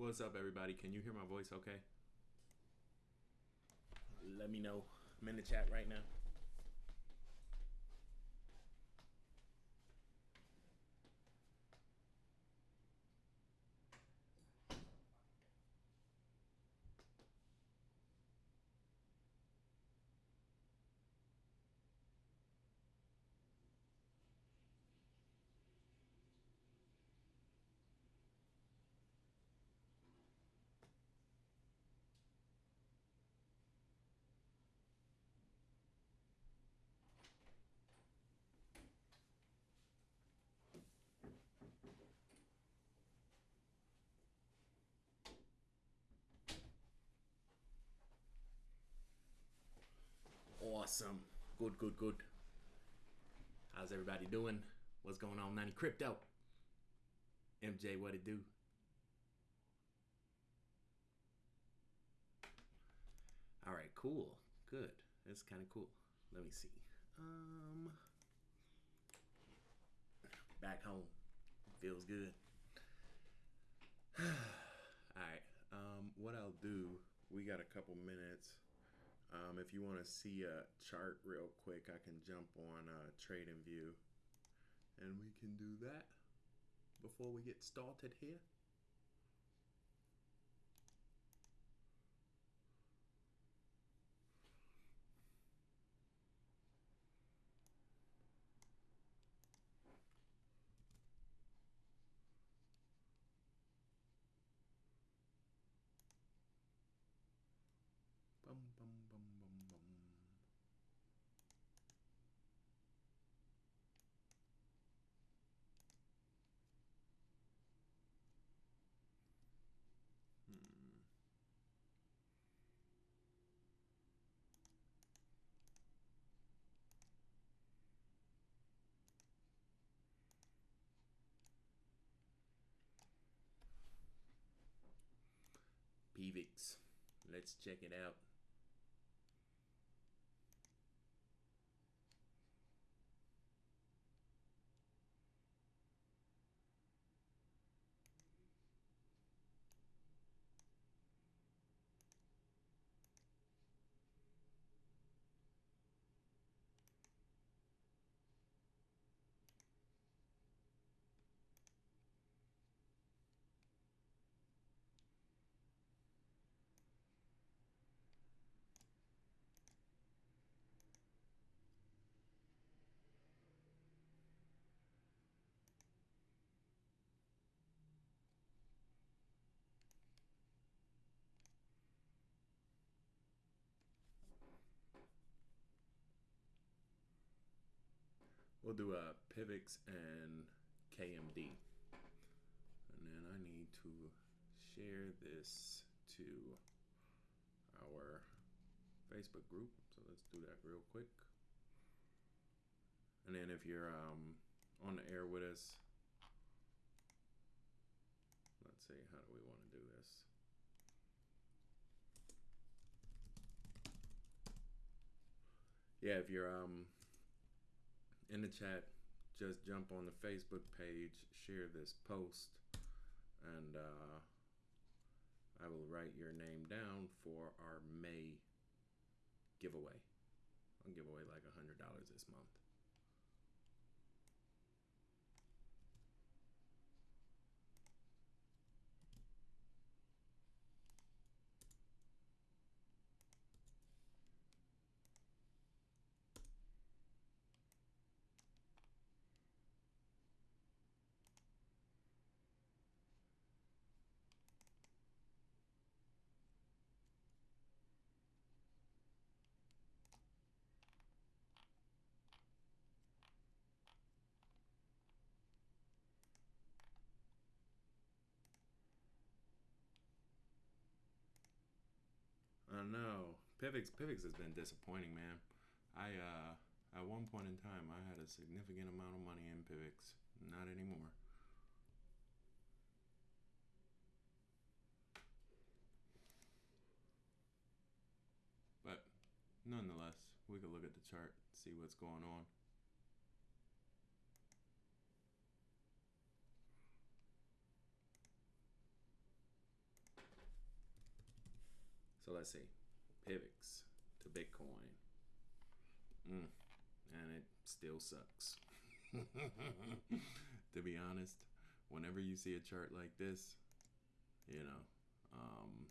What's up, everybody? Can you hear my voice okay? Let me know. I'm in the chat right now. Awesome. Good, good, good. How's everybody doing? What's going on, 90 Crypto? MJ, what it do? All right, cool. Good. That's kind of cool. Let me see. Um back home. Feels good. All right. Um what I'll do, we got a couple minutes um, if you want to see a chart real quick, I can jump on uh, TradingView and we can do that before we get started here. Let's check it out. We'll do a PIVX and KMD. And then I need to share this to our Facebook group. So let's do that real quick. And then if you're um, on the air with us, let's see, how do we want to do this? Yeah, if you're um, in the chat, just jump on the Facebook page, share this post, and uh, I will write your name down for our May giveaway. I'll give away like a $100 this month. I know. PIVX PIVX has been disappointing, man. I uh at one point in time I had a significant amount of money in PIVX. Not anymore. But nonetheless, we could look at the chart, see what's going on. Let's see. Pivx to Bitcoin. Mm. And it still sucks. to be honest, whenever you see a chart like this, you know, um,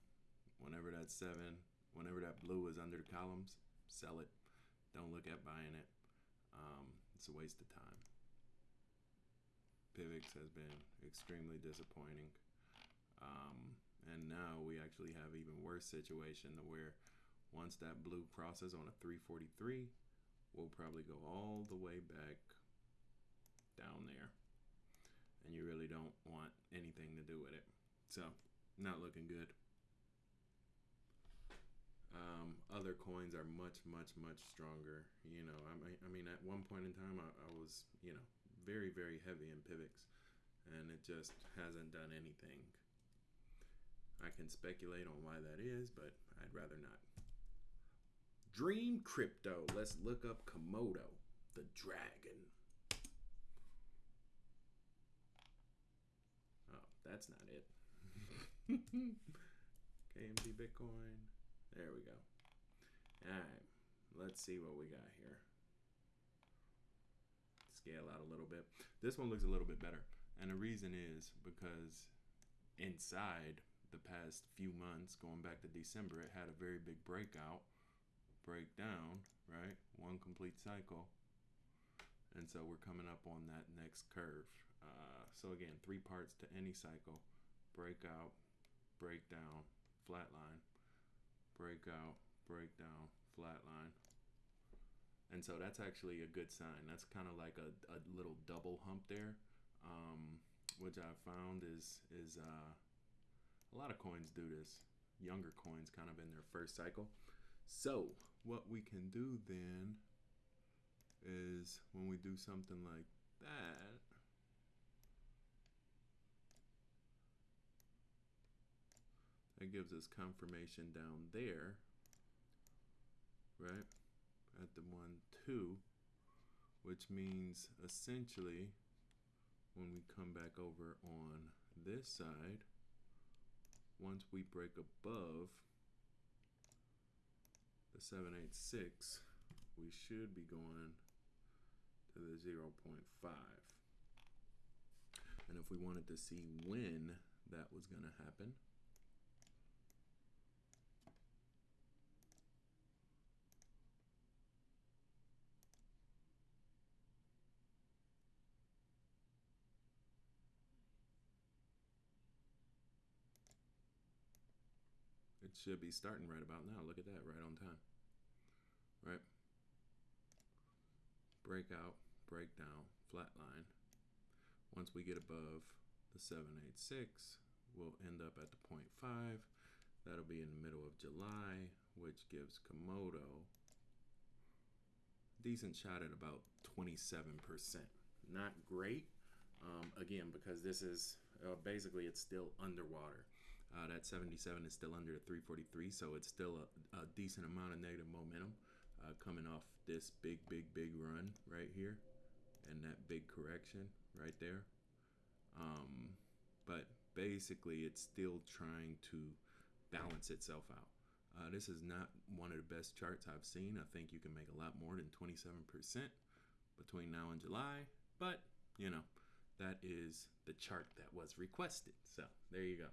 whenever that seven, whenever that blue is under the columns, sell it. Don't look at buying it. Um, it's a waste of time. Pivx has been extremely disappointing. Um, and now we actually have even worse situation where once that blue crosses on a 343, we'll probably go all the way back down there. And you really don't want anything to do with it. So, not looking good. Um, other coins are much, much, much stronger. You know, I mean, I mean, at one point in time, I, I was, you know, very, very heavy in Pivx, and it just hasn't done anything. I can speculate on why that is, but I'd rather not. Dream Crypto. Let's look up Komodo, the dragon. Oh, that's not it. KMT Bitcoin. There we go. All right, let's see what we got here. Scale out a little bit. This one looks a little bit better. And the reason is because inside the past few months, going back to December, it had a very big breakout, breakdown, right? One complete cycle. And so we're coming up on that next curve. Uh, so again, three parts to any cycle breakout, breakdown, flatline, breakout, breakdown, flatline. And so that's actually a good sign. That's kind of like a, a little double hump there, um, which I found is is uh, a lot of coins do this. Younger coins kind of in their first cycle. So what we can do then is when we do something like that, that gives us confirmation down there, right? At the one, two, which means essentially when we come back over on this side, once we break above the 786, we should be going to the 0.5. And if we wanted to see when that was going to happen, It should be starting right about now. Look at that, right on time. Right? Breakout, breakdown, flat line. Once we get above the 786, we'll end up at the 0.5. That'll be in the middle of July, which gives Komodo decent shot at about 27%. Not great, um, again, because this is uh, basically it's still underwater. Uh, that 77 is still under the 343, so it's still a, a decent amount of negative momentum uh, coming off this big, big, big run right here and that big correction right there. Um, but basically, it's still trying to balance itself out. Uh, this is not one of the best charts I've seen. I think you can make a lot more than 27% between now and July, but you know, that is the chart that was requested. So there you go.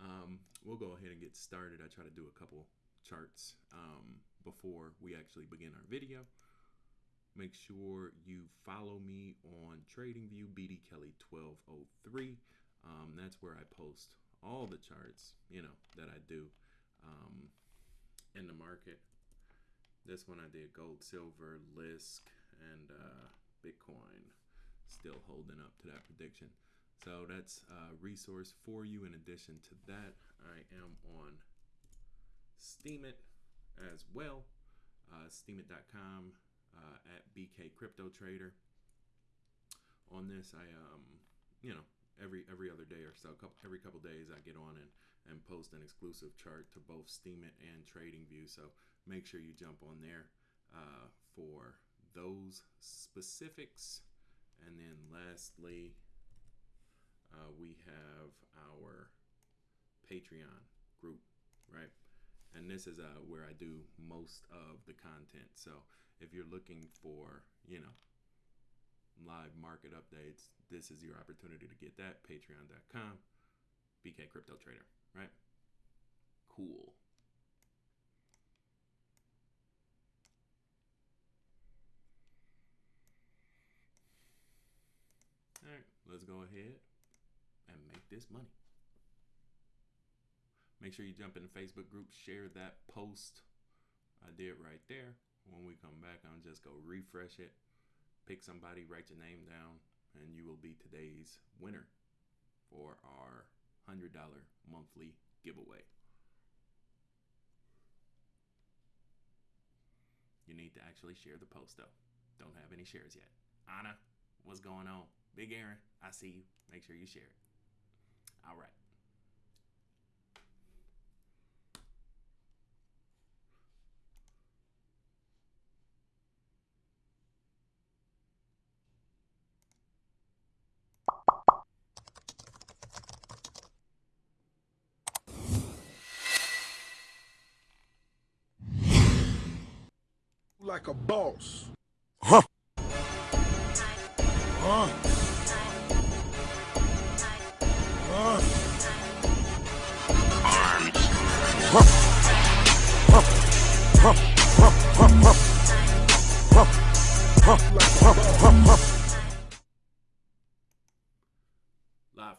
Um, we'll go ahead and get started. I try to do a couple charts um, before we actually begin our video. Make sure you follow me on TradingView BD Kelly 1203. Um, that's where I post all the charts, you know, that I do um, in the market. This one I did gold, silver, Lisk, and uh, Bitcoin. Still holding up to that prediction. So that's a resource for you. In addition to that, I am on Steemit as well. Uh, Steemit.com uh, at BK Crypto Trader. On this, I um, you know, every every other day or so, couple, every couple days, I get on and and post an exclusive chart to both Steemit and TradingView. So make sure you jump on there uh, for those specifics. And then lastly, uh, we have our Patreon group, right? and this is uh, where I do most of the content. So if you're looking for, you know, live market updates, this is your opportunity to get that. Patreon.com, BK Crypto Trader, right? Cool. All right, let's go ahead and make this money. Make sure you jump in the Facebook group, share that post I did right there. When we come back, I'm just going to refresh it, pick somebody, write your name down, and you will be today's winner for our $100 monthly giveaway. You need to actually share the post though. Don't have any shares yet. Anna, what's going on? Big Aaron, I see you. Make sure you share it. All right. like a boss. Huh. Huh? Huh? Live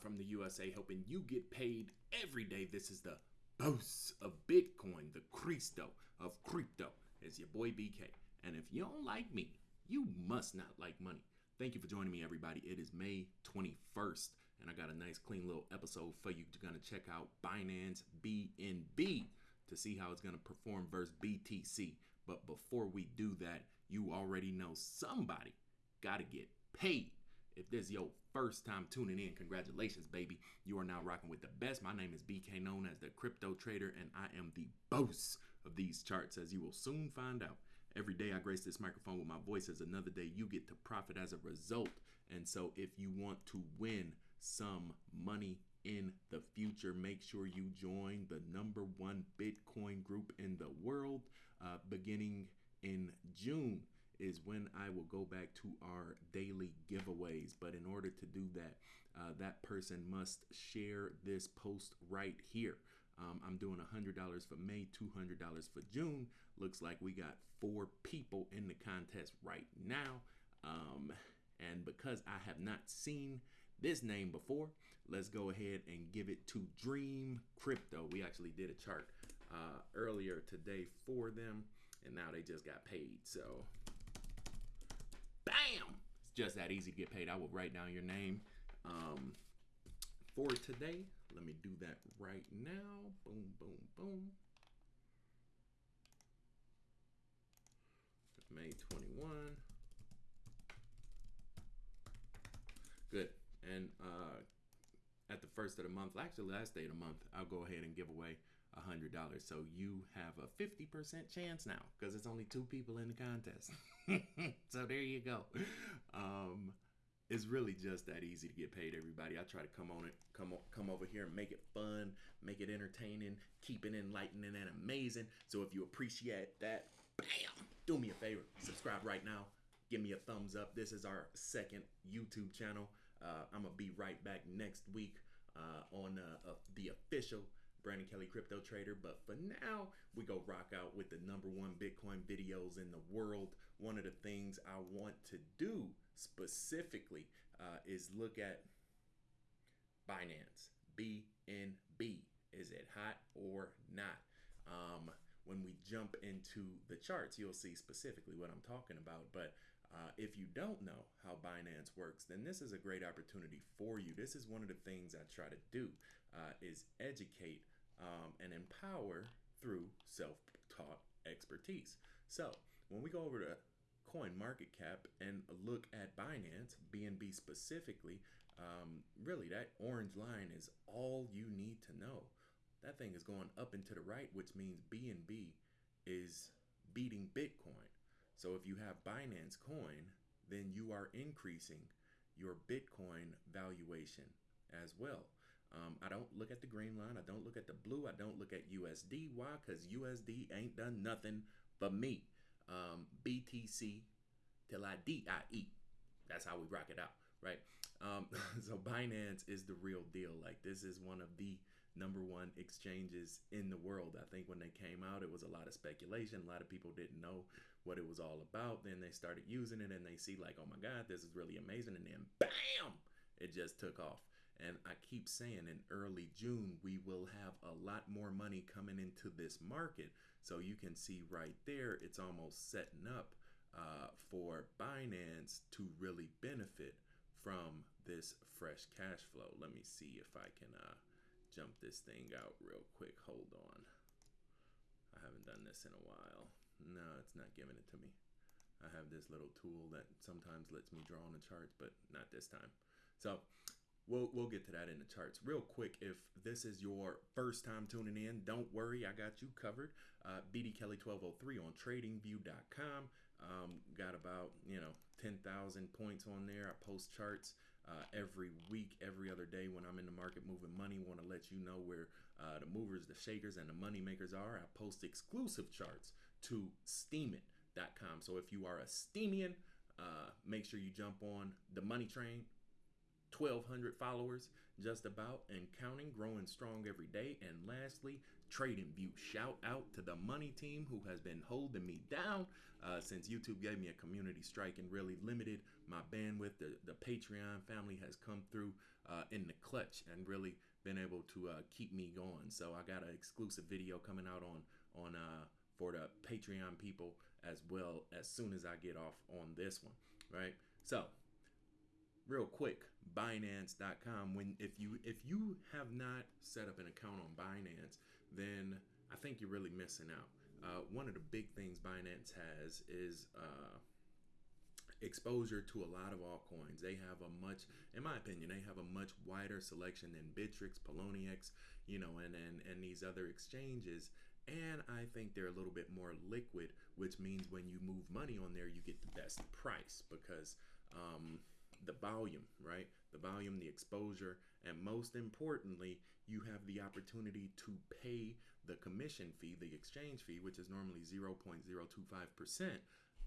from the USA, helping you get paid every day. This is the boss of Bitcoin, the Cristo of crypto. It's your boy BK. And if you don't like me, you must not like money. Thank you for joining me, everybody. It is May 21st, and I got a nice, clean little episode for you. You're going to check out Binance BNB to see how it's going to perform versus BTC. But before we do that, you already know somebody got to get paid. If this is your first time tuning in, congratulations, baby. You are now rocking with the best. My name is BK, known as the Crypto Trader, and I am the boss of these charts, as you will soon find out. Every day I grace this microphone with my voice as another day you get to profit as a result. And so if you want to win some money in the future, make sure you join the number one Bitcoin group in the world uh, beginning in June is when I will go back to our daily giveaways. But in order to do that, uh, that person must share this post right here. Um, I'm doing $100 for May, $200 for June. Looks like we got four people in the contest right now. Um, and because I have not seen this name before, let's go ahead and give it to Dream Crypto. We actually did a chart uh, earlier today for them, and now they just got paid. So, bam! It's just that easy to get paid. I will write down your name um, for today. Let me do that right now. Boom, boom, boom. May 21. Good. And uh, at the first of the month, actually last day of the month, I'll go ahead and give away a hundred dollars. So you have a 50% chance now because it's only two people in the contest. so there you go. Um, it's really just that easy to get paid everybody i try to come on it come come over here and make it fun make it entertaining keep it enlightening and amazing so if you appreciate that bam do me a favor subscribe right now give me a thumbs up this is our second youtube channel uh, i'm gonna be right back next week uh, on uh, the official Brandon Kelly Crypto Trader. But for now, we go rock out with the number one Bitcoin videos in the world. One of the things I want to do specifically uh, is look at Binance, BNB. Is it hot or not? Um, when we jump into the charts, you'll see specifically what I'm talking about. But uh, if you don't know how Binance works, then this is a great opportunity for you. This is one of the things I try to do uh, is educate um, and empower through self-taught expertise. So when we go over to coin market cap and look at Binance, BNB specifically, um, really that orange line is all you need to know. That thing is going up and to the right, which means BNB is beating Bitcoin. So if you have Binance coin, then you are increasing your Bitcoin valuation as well. Um, I don't look at the green line. I don't look at the blue. I don't look at USD. Why? Because USD ain't done nothing for me. Um, BTC till I D-I-E. That's how we rock it out, right? Um, so Binance is the real deal. Like this is one of the number one exchanges in the world. I think when they came out, it was a lot of speculation. A lot of people didn't know what it was all about. Then they started using it and they see like, oh my God, this is really amazing. And then bam, it just took off. And I keep saying in early June, we will have a lot more money coming into this market. So you can see right there, it's almost setting up uh, for Binance to really benefit from this fresh cash flow. Let me see if I can uh, jump this thing out real quick. Hold on. I haven't done this in a while. No, it's not giving it to me. I have this little tool that sometimes lets me draw on the charts, but not this time. So we'll we'll get to that in the charts real quick. If this is your first time tuning in, don't worry, I got you covered. Uh, BD Kelly 1203 on TradingView.com. Um, got about you know 10,000 points on there. I post charts uh, every week, every other day when I'm in the market moving money. Want to let you know where uh, the movers, the shakers, and the money makers are. I post exclusive charts to steemit.com. So if you are a Steemian, uh, make sure you jump on the money train. 1,200 followers, just about, and counting, growing strong every day. And lastly, Trading View. Shout out to the money team who has been holding me down uh, since YouTube gave me a community strike and really limited my bandwidth. The, the Patreon family has come through uh, in the clutch and really been able to uh, keep me going. So I got an exclusive video coming out on on uh, for the Patreon people as well as soon as I get off on this one, right? So, real quick, binance.com when if you if you have not set up an account on Binance, then I think you're really missing out. Uh, one of the big things Binance has is uh, exposure to a lot of altcoins. They have a much, in my opinion, they have a much wider selection than Bittrex Poloniex, you know, and and and these other exchanges and I think they're a little bit more liquid, which means when you move money on there, you get the best price because um, the volume, right? The volume, the exposure, and most importantly, you have the opportunity to pay the commission fee, the exchange fee, which is normally 0.025%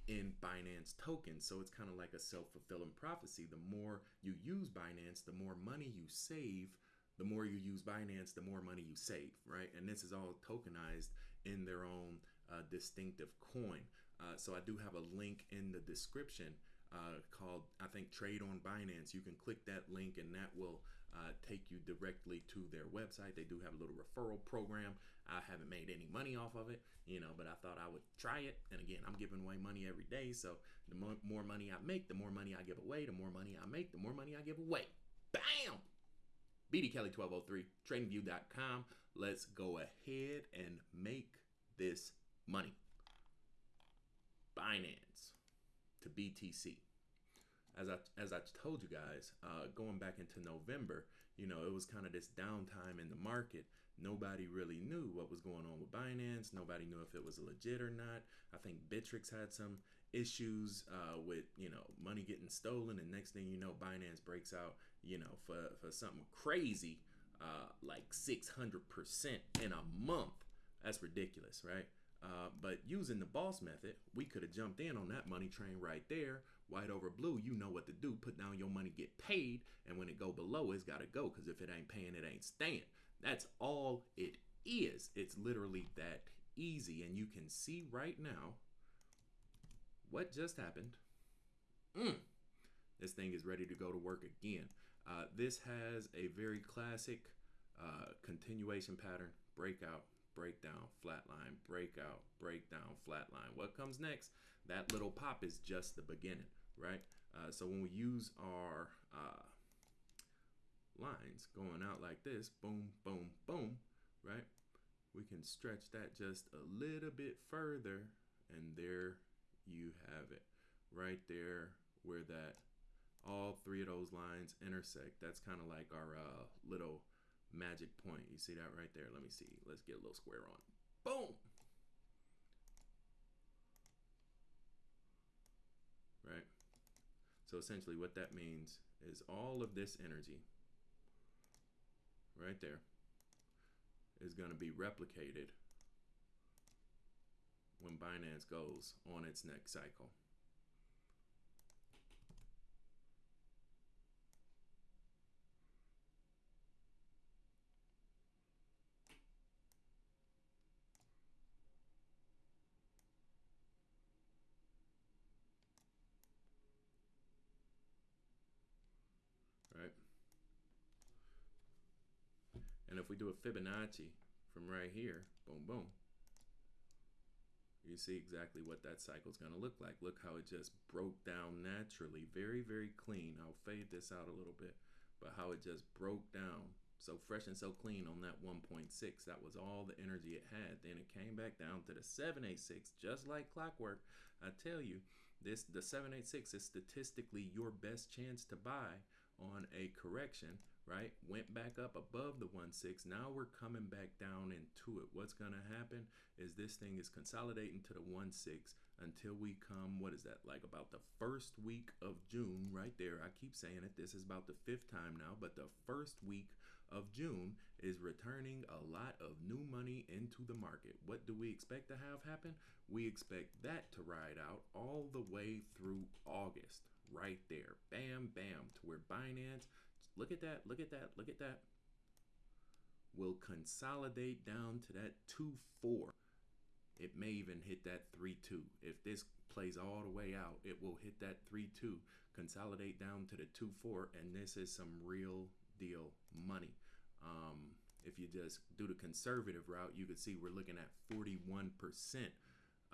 in Binance tokens. So it's kind of like a self fulfilling prophecy. The more you use Binance, the more money you save the more you use Binance, the more money you save, right? And this is all tokenized in their own uh, distinctive coin. Uh, so I do have a link in the description uh, called, I think, Trade on Binance. You can click that link and that will uh, take you directly to their website. They do have a little referral program. I haven't made any money off of it, you know, but I thought I would try it. And again, I'm giving away money every day. So the more, more money I make, the more money I give away. The more money I make, the more money I give away. Bam! BD Kelly 1203, tradingview.com. Let's go ahead and make this money. Binance to BTC. As I as I told you guys, uh, going back into November, you know, it was kind of this downtime in the market. Nobody really knew what was going on with Binance. Nobody knew if it was legit or not. I think Bittrex had some issues uh, with you know money getting stolen, and next thing you know, Binance breaks out you know for for something crazy uh, like 600 percent in a month. That's ridiculous, right? Uh, but using the boss method, we could have jumped in on that money train right there, white over blue. You know what to do. Put down your money, get paid, and when it go below, it's got to go. Because if it ain't paying, it ain't staying. That's all it is. It's literally that easy, and you can see right now what just happened? Mm. This thing is ready to go to work again. Uh, this has a very classic uh, continuation pattern breakout, breakdown, flatline, breakout, breakdown, flatline. What comes next? That little pop is just the beginning, right? Uh, so when we use our uh, lines going out like this, boom, boom, boom, right? We can stretch that just a little bit further, and there you have it right there where that all three of those lines intersect. That's kind of like our uh, little magic point. You see that right there? Let me see. Let's get a little square on. Boom. Right? So essentially what that means is all of this energy right there is going to be replicated when Binance goes on its next cycle. Do a Fibonacci from right here, boom, boom, you see exactly what that cycle is going to look like. Look how it just broke down naturally. Very, very clean. I'll fade this out a little bit, but how it just broke down. So fresh and so clean on that 1.6. That was all the energy it had. Then it came back down to the 786, just like clockwork. I tell you, this the 786 is statistically your best chance to buy on a correction right? Went back up above the 1.6. Now we're coming back down into it. What's going to happen is this thing is consolidating to the 1.6 until we come, what is that, like about the first week of June, right there. I keep saying it. This is about the fifth time now, but the first week of June is returning a lot of new money into the market. What do we expect to have happen? We expect that to ride out all the way through August, right there. Bam, bam, to where Binance Look at that. Look at that. Look at that. Will consolidate down to that 2 4. It may even hit that 3 2. If this plays all the way out, it will hit that 3 2, consolidate down to the 2 4, and this is some real deal money. Um, if you just do the conservative route, you could see we're looking at 41%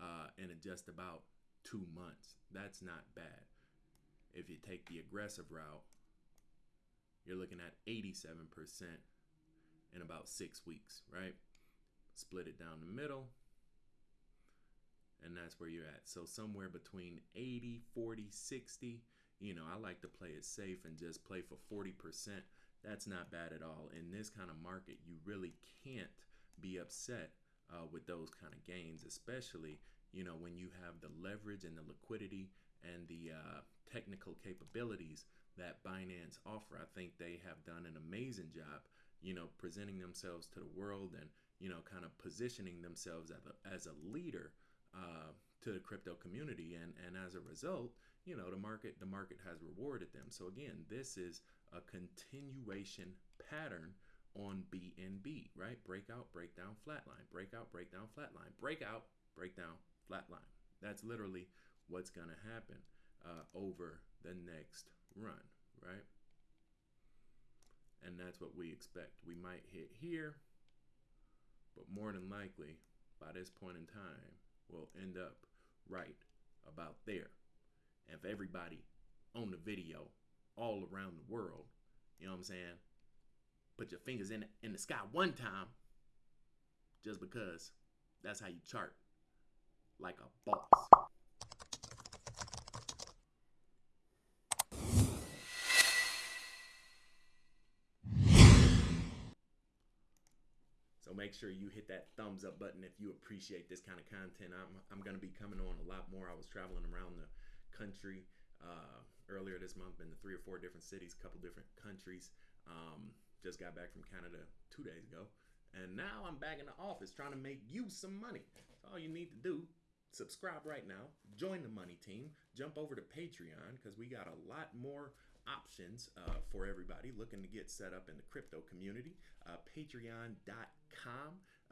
uh, in just about two months. That's not bad. If you take the aggressive route, you're looking at 87% in about six weeks, right? Split it down the middle, and that's where you're at. So somewhere between 80, 40, 60. You know, I like to play it safe and just play for 40%. That's not bad at all. In this kind of market, you really can't be upset uh, with those kind of gains, especially, you know, when you have the leverage and the liquidity and the uh, technical capabilities that Binance offer. I think they have done an amazing job, you know, presenting themselves to the world and, you know, kind of positioning themselves as a, as a leader uh, to the crypto community. And, and as a result, you know, the market, the market has rewarded them. So again, this is a continuation pattern on BNB, right? Breakout, breakdown, flatline, breakout, breakdown, flatline, breakout, breakdown, flatline. That's literally what's going to happen uh, over the next run, right? And that's what we expect. We might hit here, but more than likely, by this point in time, we'll end up right about there. And if everybody on the video all around the world, you know what I'm saying, put your fingers in, in the sky one time, just because that's how you chart like a boss. Make sure you hit that thumbs up button if you appreciate this kind of content. I'm, I'm going to be coming on a lot more. I was traveling around the country uh, earlier this month, been to three or four different cities, a couple different countries. Um, just got back from Canada two days ago. And now I'm back in the office trying to make you some money. So all you need to do, subscribe right now, join the money team, jump over to Patreon because we got a lot more options uh, for everybody looking to get set up in the crypto community. Uh, Patreon.com.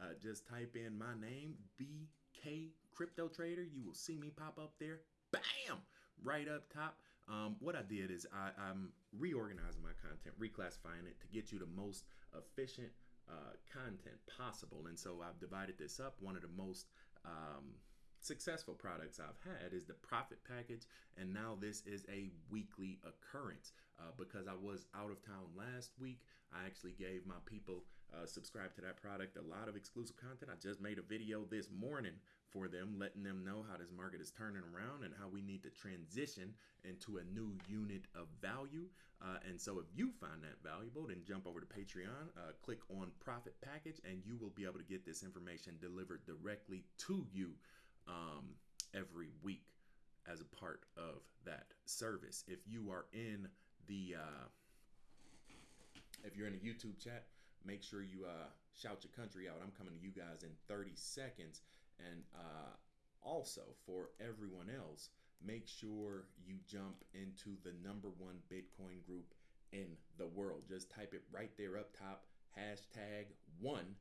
Uh, just type in my name, BK Crypto Trader. You will see me pop up there. Bam! Right up top. Um, what I did is I, am reorganizing my content, reclassifying it to get you the most efficient uh, content possible. And so I've divided this up. One of the most um, successful products I've had is the profit package, and now this is a weekly occurrence. Uh, because I was out of town last week, I actually gave my people uh, subscribe to that product a lot of exclusive content. I just made a video this morning for them, letting them know how this market is turning around and how we need to transition into a new unit of value. Uh, and so, if you find that valuable, then jump over to Patreon, uh, click on Profit Package, and you will be able to get this information delivered directly to you um, every week as a part of that service. If you are in the uh, if you're in the YouTube chat, make sure you uh, shout your country out. I'm coming to you guys in 30 seconds. And uh, also, for everyone else, make sure you jump into the number one Bitcoin group in the world. Just type it right there up top, hashtag one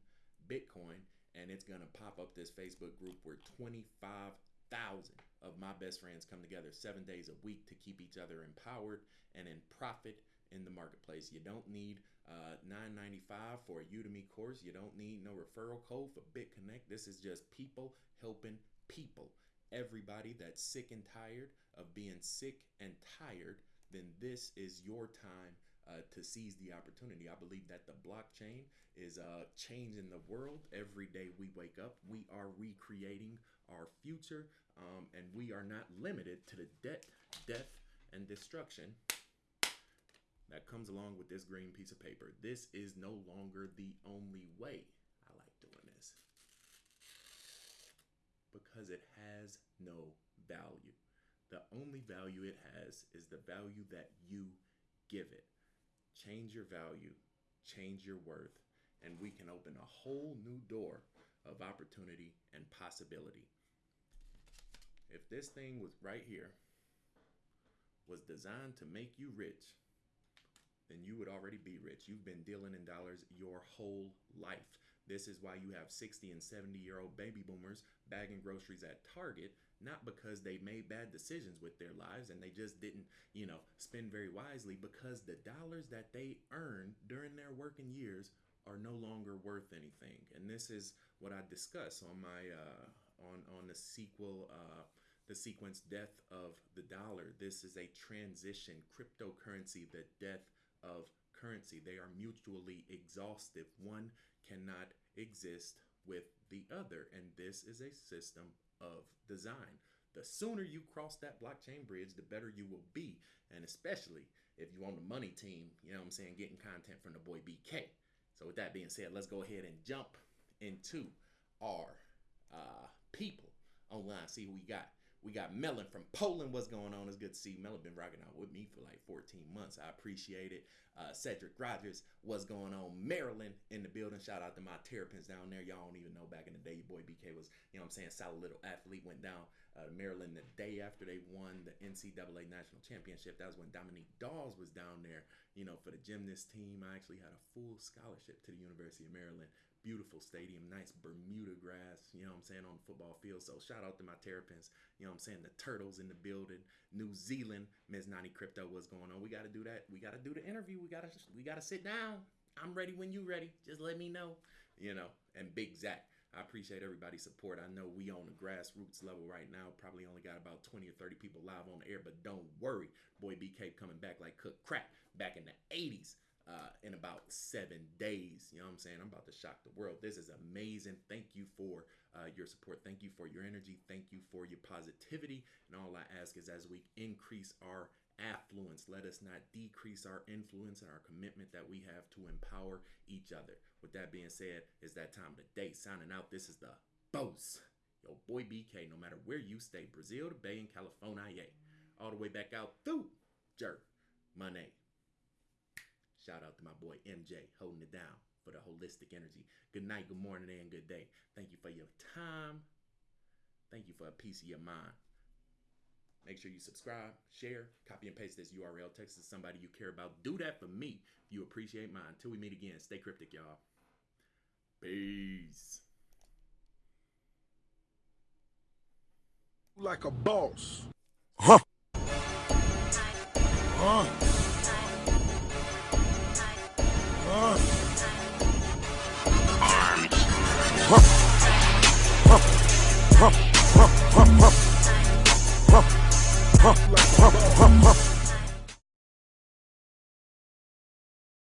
Bitcoin, and it's gonna pop up this Facebook group where 25,000 of my best friends come together seven days a week to keep each other empowered and in profit in the marketplace. You don't need uh, 9.95 for a Udemy course. You don't need no referral code for BitConnect. This is just people helping people. Everybody that's sick and tired of being sick and tired, then this is your time uh, to seize the opportunity. I believe that the blockchain is uh, changing the world every day we wake up. We are recreating our future, um, and we are not limited to the debt, death, and destruction that comes along with this green piece of paper. This is no longer the only way. I like doing this because it has no value. The only value it has is the value that you give it. Change your value, change your worth, and we can open a whole new door of opportunity and possibility. If this thing was right here was designed to make you rich, then you would already be rich. You've been dealing in dollars your whole life. This is why you have 60 and 70 year old baby boomers bagging groceries at Target, not because they made bad decisions with their lives and they just didn't, you know, spend very wisely, because the dollars that they earned during their working years are no longer worth anything. And this is what I discuss on my uh, on on the sequel. Uh, the sequence death of the dollar. This is a transition cryptocurrency, the death of currency. They are mutually exhaustive. One cannot exist with the other. And this is a system of design. The sooner you cross that blockchain bridge, the better you will be. And especially if you're on the money team, you know what I'm saying, getting content from the boy BK. So with that being said, let's go ahead and jump into our uh, people online. See who we got. We got Melon from Poland. What's going on? It's good to see you. Melon been rocking out with me for like 14 months. I appreciate it. Uh, Cedric Rogers, what's going on? Maryland in the building. Shout out to my Terrapins down there. Y'all don't even know back in the day, your boy BK was, you know what I'm saying, solid little athlete. Went down uh, Maryland the day after they won the NCAA National Championship. That was when Dominique Dawes was down there, you know, for the gymnast team. I actually had a full scholarship to the University of Maryland beautiful stadium, nice Bermuda grass, you know what I'm saying, on the football field. So shout out to my Terrapins, you know what I'm saying, the Turtles in the building, New Zealand, Ms. 90 Crypto, what's going on? We got to do that. We got to do the interview. We got to we got to sit down. I'm ready when you ready. Just let me know, you know. And Big Zach, I appreciate everybody's support. I know we on the grassroots level right now. Probably only got about 20 or 30 people live on the air, but don't worry. Boy BK coming back like cook crack back in the 80s uh, in about seven days. You know what I'm saying? I'm about to shock the world. This is amazing. Thank you for uh, your support. Thank you for your energy. Thank you for your positivity. And all I ask is as we increase our affluence, let us not decrease our influence and our commitment that we have to empower each other. With that being said, it's that time of the day. Signing out. This is the boss. Yo, boy BK, no matter where you stay, Brazil to Bay in California, all the way back out through Jerk, Money. Shout out to my boy MJ holding it down for the holistic energy. Good night, good morning, and good day. Thank you for your time. Thank you for a piece of your mind. Make sure you subscribe, share, copy and paste this URL, text it to somebody you care about. Do that for me if you appreciate mine. Until we meet again, stay cryptic, y'all. Peace. Like a boss. Huh. Huh. Huh, huh, huh, huh.